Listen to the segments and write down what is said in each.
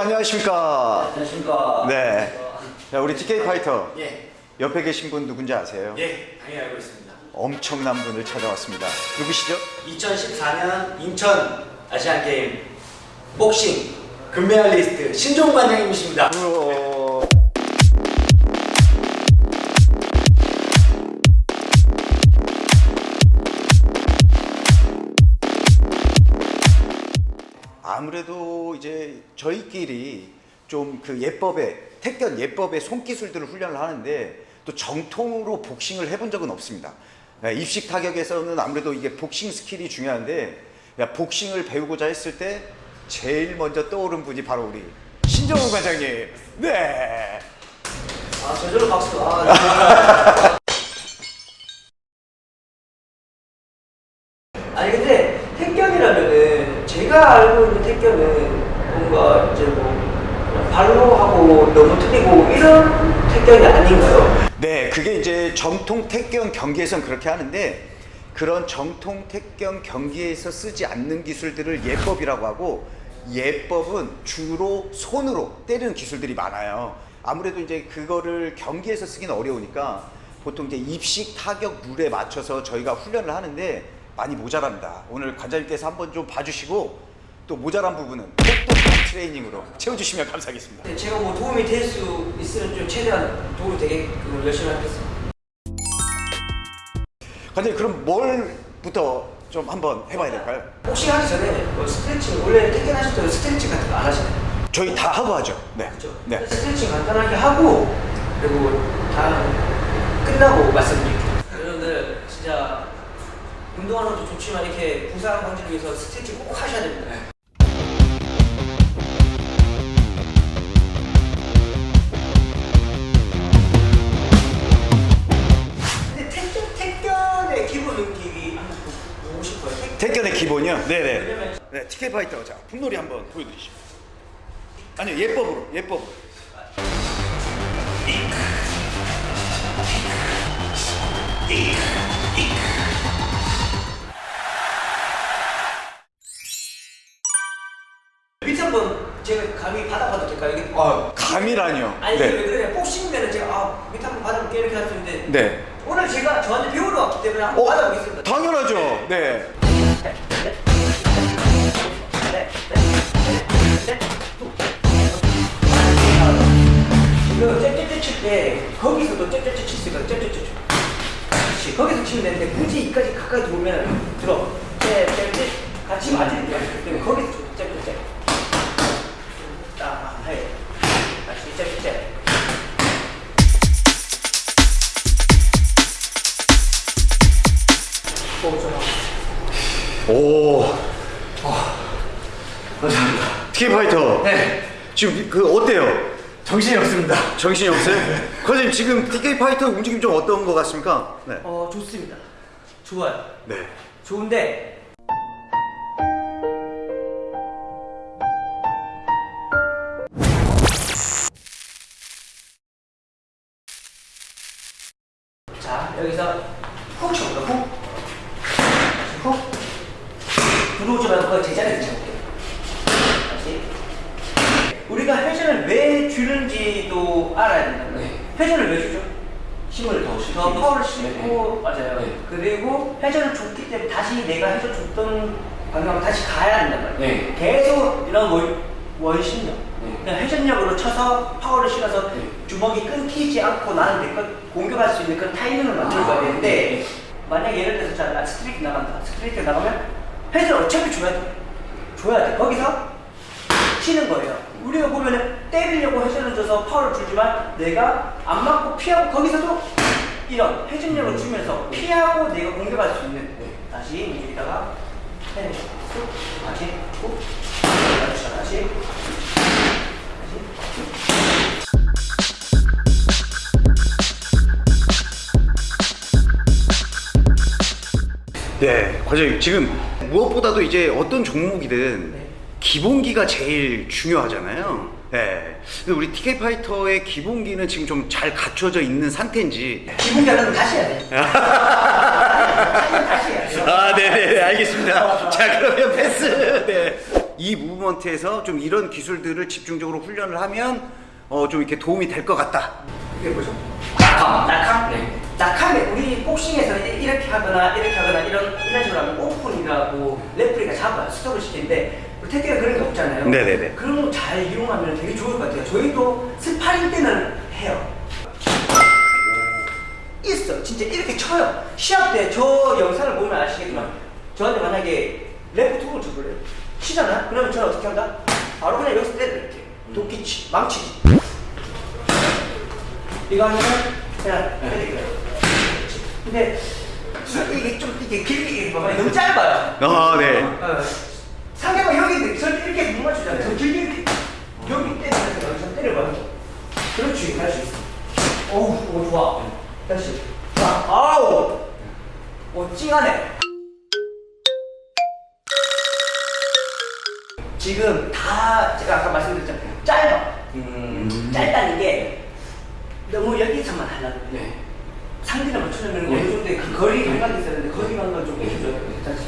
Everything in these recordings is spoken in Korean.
네, 안녕하십니까? 안녕하십니까. 네. 자, 우리 TK 파이터 예, 옆에 계신 분 누군지 아세요? 예, 당연히 알고 있습니다. 엄청난 분을 찾아왔습니다. 누구시죠? 2014년 인천 아시안 게임 복싱 금메달리스트 신종 관장님이십니다. 어... 아무래도 이제 저희끼리 좀 그 예법에 택견 예법의 손기술들을 훈련을 하는데 또 정통으로 복싱을 해본 적은 없습니다. 네, 입식 타격에서는 아무래도 이게 복싱 스킬이 중요한데 야, 복싱을 배우고자 했을 때 제일 먼저 떠오른 분이 바로 우리 신정우 관장님. 네. 아, 저절로 박수. 아, 아니 근데 제가 알고 있는 택견은 뭔가 이제 뭐 발로 하고 너무 틀리고 이런 택견이 아닌가요? 네, 그게 이제 정통 택견 경기에선 그렇게 하는데 그런 정통 택견 경기에서 쓰지 않는 기술들을 예법이라고 하고 예법은 주로 손으로 때리는 기술들이 많아요. 아무래도 이제 그거를 경기에서 쓰기는 어려우니까 보통 이제 입식 타격 룰에 맞춰서 저희가 훈련을 하는데 많이 모자랍니다. 오늘 관장님께서 한번 좀 봐주시고 또 모자란 부분은 똑똑한 트레이닝으로 채워주시면 감사하겠습니다. 네, 제가 뭐 도움이 될 수 있으면 좀 최대한 도움이 되게끔 열심히 하겠습니다. 관장님 그럼 뭘부터 좀 한번 해봐야 될까요? 복싱 하기 전에 뭐 스트레칭 원래 택견 하실 때 스트레칭 같은 거 안 하시나요? 저희 다 하고 하죠. 네. 그렇죠. 네. 스트레칭 간단하게 하고 그리고 다 끝나고 말씀드릴게요. 운동하는 것도 좋지만 이렇게 부상 방지를 위해서 스트레칭 꼭 하셔야 됩니다. 근데 택견, 택견의 기본 능력이 한번 보고 싶어요. 택- 택견의 기본이요? 네네. 왜냐면 네, TK 파이터 자 분놀이 한번 보여드리시죠. 아니요 예법으로 예법. 밑에 한번 제가 감히 받아봐도 될까요? 이게? 아 감이라뇨. 아니 왜 네. 그래 복싱면은 제가 아 밑에 한번 받아볼게. 이렇게 할 수 있는데 네. 오늘 제가 저한테 배우러 왔기 때문에 한번 어 받아보겠습니다. 당연하죠. 네. 이거 째째째 칠때 거기서도 째째째 칠수가 째째째 그렇지. 거기서 치면 되는데 굳이 이까지 가까이 들어오면 들어. 째째째 같이 맞을 때 때문에 거기서 오. 감사합니다. TK 파이터. 네 지금 그 어때요? 정신이 없습니다 정신이 없어요? 과장님 지금 TK 파이터 움직임 좀 어떤 것 같습니까? 네. 어 좋습니다 좋아요 네. 좋은데 들어오지 말고 제자리에서 쳐볼게 다시 우리가 회전을 왜 주는지도 알아야 된다고요 네. 회전을 왜 주죠? 힘을 더 실기 더 파워를. 싣고 맞아요. 네. 그리고 회전을 줬기 때문에 다시 내가 회전 줬던 방향으로 다시 가야 된단 말이에요. 네. 계속 이런 원, 원심력. 네. 그냥 회전력으로 쳐서 파워를 실어서 네. 주먹이 끊기지 않고 나는 내것 공격할 수 있는 그런 타이밍을 만들어야 아, 되는데 네. 만약 예를 들어서 자, 나 스트레이트 나간다. 스트레이트 나가면 회전 어차피 줘야 돼. 줘야 돼. 거기서 치는 거예요. 우리가 보면은 때리려고 회전을 줘서 파워를 주지만 내가 안 맞고 피하고 거기서도 이런 회전력을 주면서 피하고 내가 공격할 수 있는 다시 여기다가 쑥 다시 쭉 다시 다시 네, 과장님 지금 무엇보다도 이제 어떤 종목이든 네. 기본기가 제일 중요하잖아요. 네. 근데 우리 TK 파이터의 기본기는 지금 좀 잘 갖춰져 있는 상태인지. 기분 잘하면 다시 해야 돼. 다시 다시 해야 돼. 아, 네, 네, 알겠습니다. 자, 그러면 패스. 네. 이 무브먼트에서 좀 이런 기술들을 집중적으로 훈련을 하면 어, 좀 이렇게 도움이 될 것 같다. 이게 뭐죠? 낙함. 낙함? 복싱에서는 이렇게 하거나 이렇게 하거나 이런 이런 식으로 하면 오픈이라고 referee가 잡아요. 스톱을 시키는데 태태가 그런 게 없잖아요. 네네네. 그런 거 잘 이용하면 되게 좋을 것 같아요. 저희도 스파링 때는 해요. 있어. 진짜 이렇게 쳐요. 시합 때 저 영상을 보면 아시겠지만 저한테 만약에 레프트 훅을 쳐볼래요? 치잖아? 그러면 저는 어떻게 한다? 바로 그냥 여기서 때려 이렇게. 도끼치, 망치지. 이거 하면은 그냥 때리기로 근데 이게 좀 이게 길게 너무 짧아요. 아, 네. 어, 상대방 여기 있는데 저 이렇게 못 맞추잖아요. 저 길게 이렇게 여기 때리면서 여기서 때려봐. 그렇지, 있어. 어우, 오, 좋아. 다시. 자, 아우. 오, 찡하네. 지금 다 제가 아까 말씀드렸잖아요. 짧아. 음. 짧다는 게 너무 여기서만 하려고. 네. 상대를 맞추려면 네. 어느 정도의 그 거리 감각이 있어야 되는데 거리 감각을 좀 해줘야 돼요. 다시.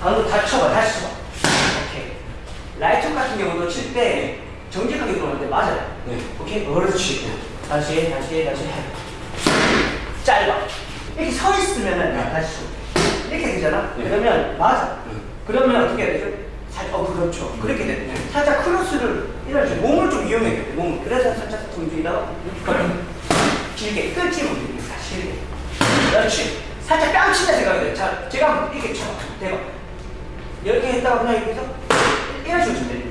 방금 다시 쳐봐, 다시 쳐봐. 오케이. 라이트 같은 경우도 칠 때 정직하게 들어오는데 맞아요. 네. 오케이, 그렇지. 다시, 다시, 다시 해. 짧아. 이렇게 서 있으면은 야, 다시 쳐. 이렇게 되잖아. 네. 그러면 맞아. 네. 그러면 어떻게 해야 되죠? 살, 어, 그렇죠. 그렇게 돼. 네. 살짝 크로스를 이런 식으로 몸을 좀 이용해야 돼. 몸을. 그래서 살짝 이렇게 길게 끝이 거야. 길게. 그렇지. 살짝 뺨 친다 생각이 돼. 자, 제가 이렇게 쳐. 대박. 이렇게 했다가 그냥 이렇게 해서 이런 식으로 돼.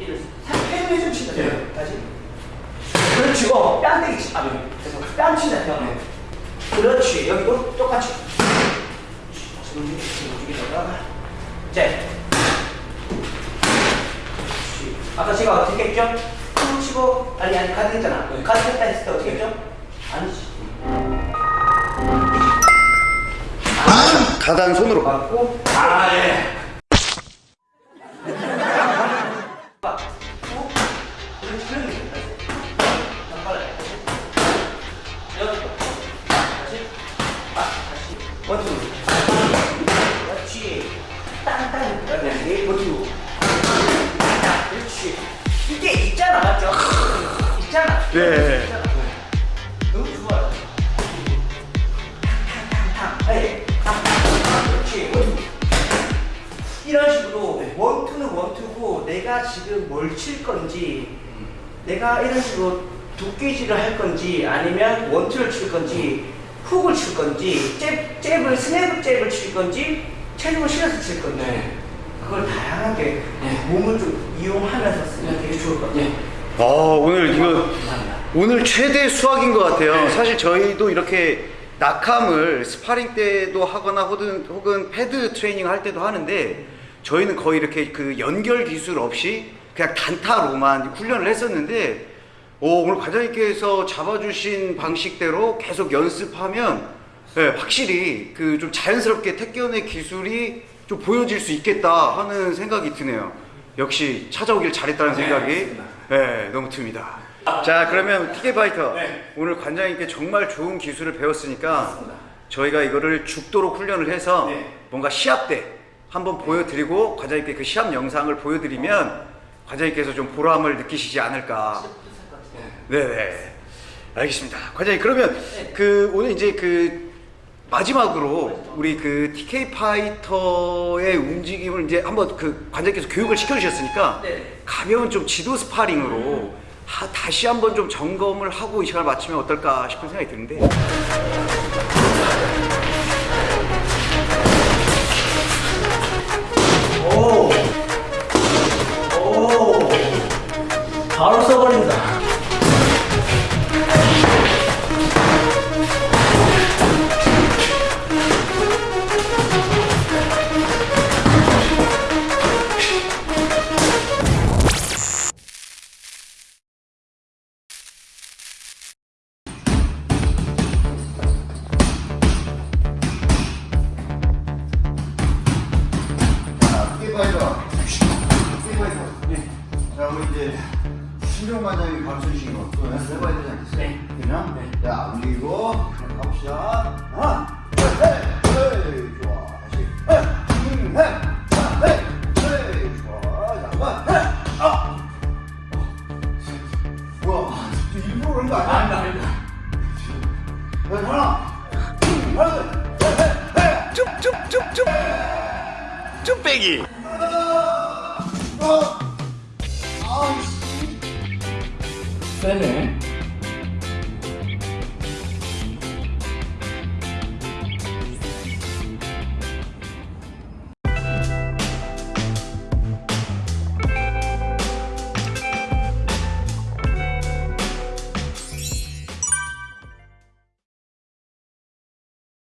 이런. 살짝 회전회 좀 친다. 네. 다시. 그렇지. 어, 뺨때기 치. 아, 네. 그래서 뺨 친다 생각. 네. 그렇지. 여기도 똑같이. 다시 움직이- 움직이다가. 자. 그렇지. 아까 제가 어떻게 했죠? 툭 치고 아니 아니 가드 했잖아. 네. 가드 했다 했을 때 어떻게 했죠? 아니지. 가단 손으로. 맞고 아, 예. 네. 너무 좋아요. 이런 식으로 원투는 원투고 내가 지금 뭘 칠 건지 내가 이런 식으로 도끼질을 할 건지 아니면 원투를 칠 건지 훅을 칠 건지 잽, 잽을 스냅 잽을 칠 건지 체중을 실어서 칠 건지 네. 그걸 다양하게 네. 몸을 좀 이용하면서 쓰면 되게 좋을 것 같아요. 예. 아, 오늘 이거. 오늘 최대 수확인 것 같아요. 사실 저희도 이렇게 낙함을 스파링 때도 하거나 혹은, 혹은 패드 트레이닝 할 때도 하는데 저희는 거의 이렇게 그 연결 기술 없이 그냥 단타로만 훈련을 했었는데 오, 오늘 관장님께서 잡아주신 방식대로 계속 연습하면 예, 확실히 그 좀 자연스럽게 택견의 기술이 좀 보여질 수 있겠다 하는 생각이 드네요. 역시 찾아오길 잘했다는 네, 생각이. 네, 너무 듭니다. 자, 그러면 TK 파이터 네. 오늘 관장님께 정말 좋은 기술을 배웠으니까 저희가 이거를 죽도록 훈련을 해서 네. 뭔가 시합 때 한번 보여드리고 관장님께 그 시합 영상을 보여드리면 관장님께서 좀 보람을 느끼시지 않을까. 네네. 알겠습니다. 관장님 그러면 그 오늘 이제 그 마지막으로 우리 그 TK 파이터의 움직임을 이제 한번 그 관장님께서 교육을 시켜주셨으니까 네. 가벼운 좀 지도 스파링으로 하- 다시 한번 좀 점검을 하고 이 시간을 마치면 어떨까 싶은 생각이 드는데 오! 오! 바로 써버린다. 森林。